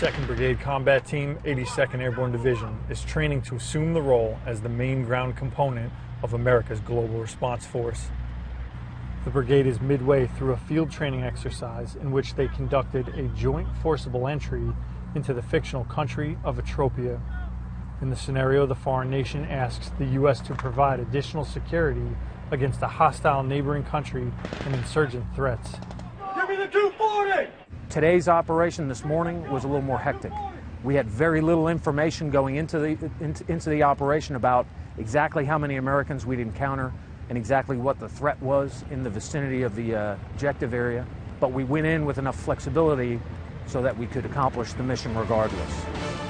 2nd Brigade Combat Team, 82nd Airborne Division, is training to assume the role as the main ground component of America's Global Response Force. The brigade is midway through a field training exercise in which they conducted a joint forcible entry into the fictional country of Atropia. In the scenario, the foreign nation asks the U.S. to provide additional security against a hostile neighboring country and insurgent threats. Give me the 240! Today's operation this morning was a little more hectic. We had very little information going into the, into, into the operation about exactly how many Americans we'd encounter and exactly what the threat was in the vicinity of the uh, objective area. But we went in with enough flexibility so that we could accomplish the mission regardless.